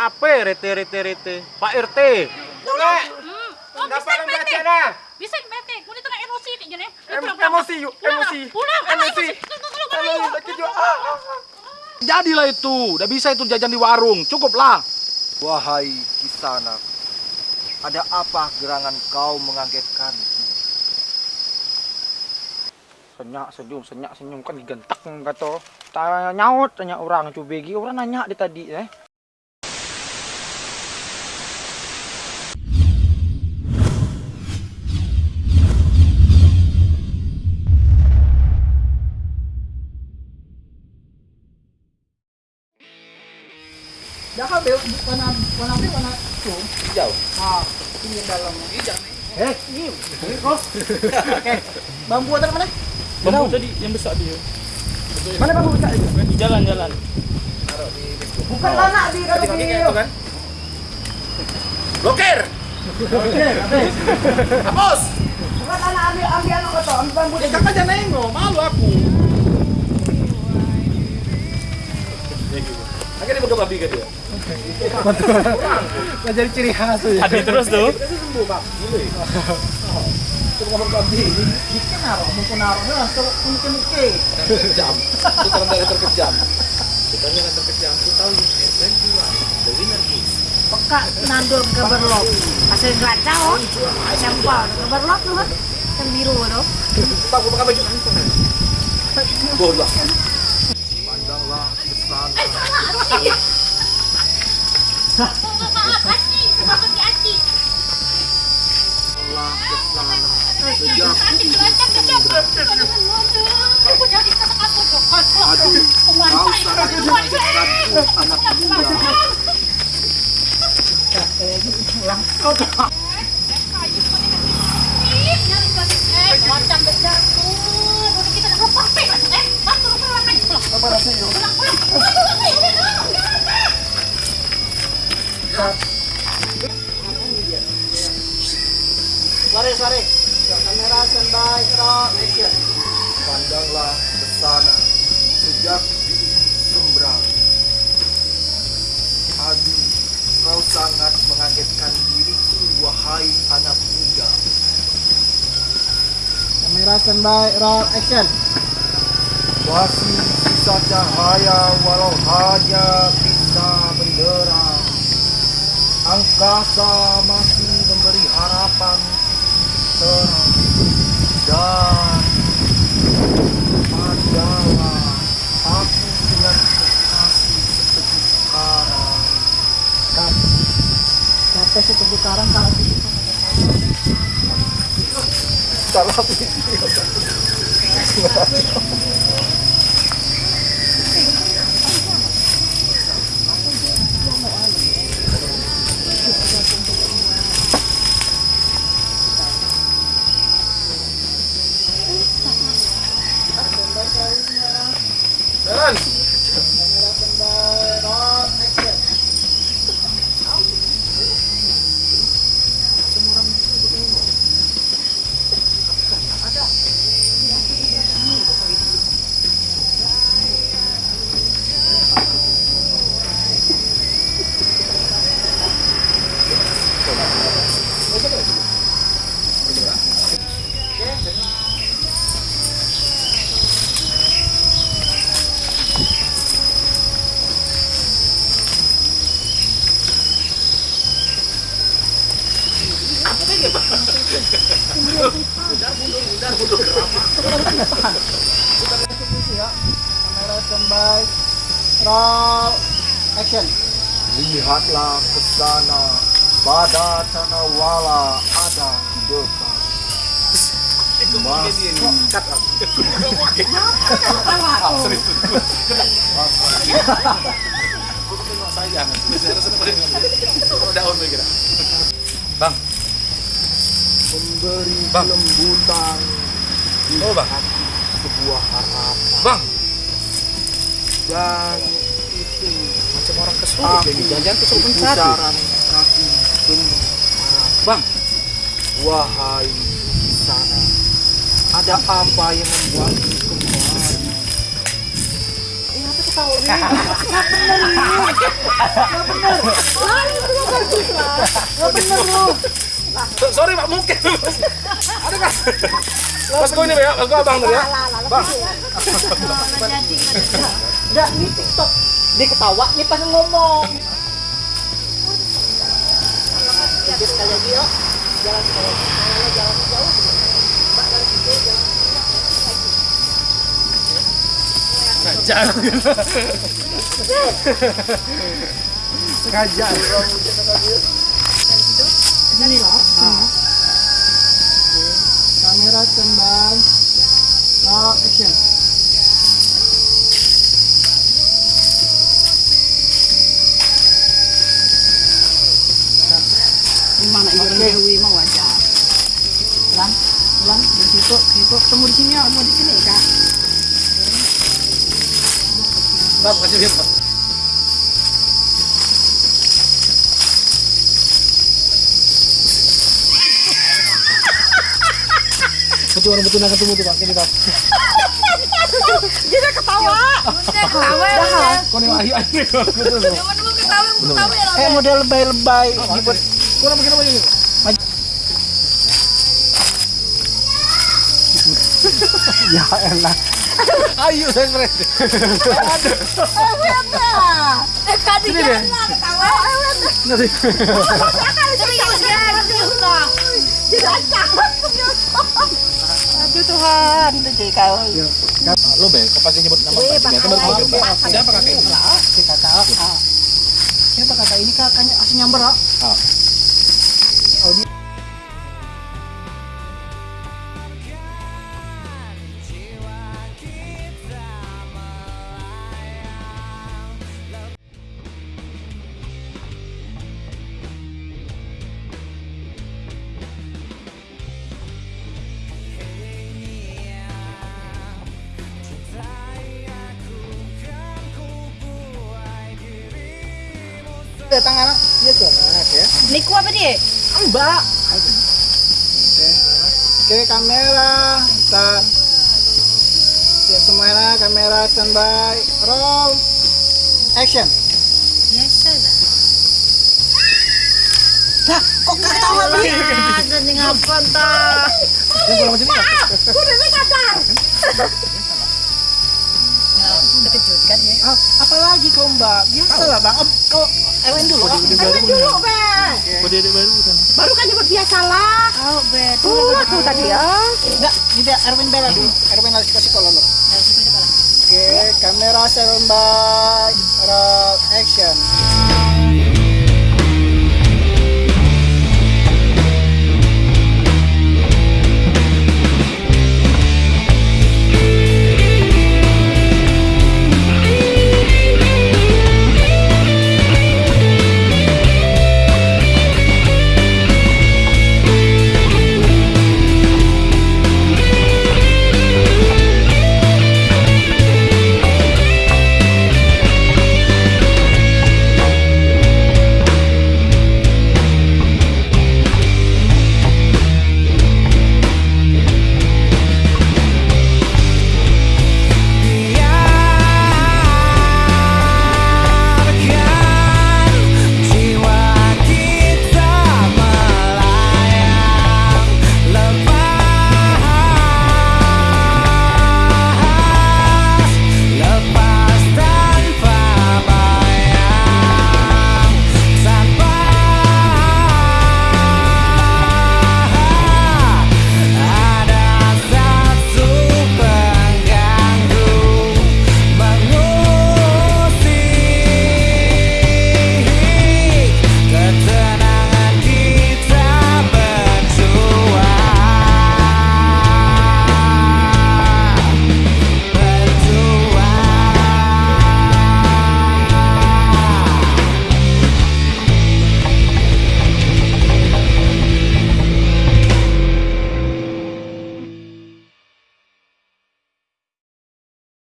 Apa rete rete rete? Pak RT. Nek, Hmm. Oh, kenapa bisa baca nah? Bisa bete. Tengah emosi nih jane. Em- emosi yuk, emosi. Pulang. Emosi. Kalau Kalau sakit juga. Ah, ah, ah. Jadilah itu, udah bisa itu jajan di warung, cukuplah. Wahai Kisana, ada apa gerangan kau mengagetkan? Senyak senyum, senyak senyum kan digentak kata. Tanya nyaut tanya orang cubegi, orang nanya dia tadi eh. Itu? Hijau. Ah, ini dalam. Eh, ini, ini kos. Oke, bambu ada mana? Bambu tadi yang besar dia. Mana bambu besar itu? Di jalan-jalan. Bukan anak di kalau di. kan? Blokir. Hapus. Bukan anak ambil ambil anak kata, ambil bambu Eh, kakak jangan nengok, malu aku. Akhirnya dia babi ke dia. Nggak jadi ciri khas ya. Adi terus tuh. Sembuh, Pak. Mungkin mungkin mungkin. Terkejam. Itu terkejam. Kita terkejam. Kita tahu. The winner is. Peka nandur ke berlok. Asal gelacau. Sampel ke berlok tuh. Kan biru tuh. Pak, gua pakai baju Bodoh. Aduh, kau sangat mengagetkanku, anak muda. Macam berjatuh, udah kita nak lepas pek lah. Eh, bantu lu pulang kan? Pulang. Apa rasanya? Pulang, pulang. Pulang, pulang, pulang, pulang. Suara, suara. Kamera standby, rock, action. Pandanglah ke sana, sejak di sembrang. Aduh, kau sangat mengagetkan diriku, wahai anak muda. Kamera standby, rock, action. Masih sisa cahaya walau hanya benderang. Angkasa masih memberi harapan terang. Dan Kamera standby, roll, action. Lihatlah ke sana, pada Tanawala ada depan. Bang, Bang. Oh, Bang. sebuah harapan Bang, dan itu macam orang kesurupan aku ini. Jangan suruh mencari. kaki. Bang, Wahai di sana, ada apa yang membuatmu kembali? Eh, apa tuh tahu ini. So- Sorry Pak, mungkin. Ada kan? Mas gue ini ya, mas gue abang dulu ya. Bang. Enggak, ini TikTok. Dia ketawa, ini pas ngomong. Sengaja. Ini lah. Ah. Oke. Orang betul nak ketemu tuh Pak, ini Pak. Dia ketawa. Dia ketawa ya. Kau nih ayo ayo. Betul. betul. Mau ketawa, ketawa ya. Kayak model lebay-lebay. Dibuat Kau nak begini begini. ya elah. Ayo saya stres. Eh, tadi dia ketawa. Nanti. Kau. Lo be, kau pasti nyebut Datang anak, tuh anak ya. Niku apa dia? Mbak. Oke. Oke, kamera. Ntar. Siap semuanya, kamera standby. Roll. Action. Biasa lah. Dah, kok ketawa nih? Ada nih ngapa entah. Yang kalau macam ni. Udah nih kadar. Terkejut kan ya? Ah, apalagi kau mbak? Biasa lah bang. Kau Erwin dulu. Ayo dulu, Ben. Kau dia baru kan. Baru kan nyebut dia salah. Oh,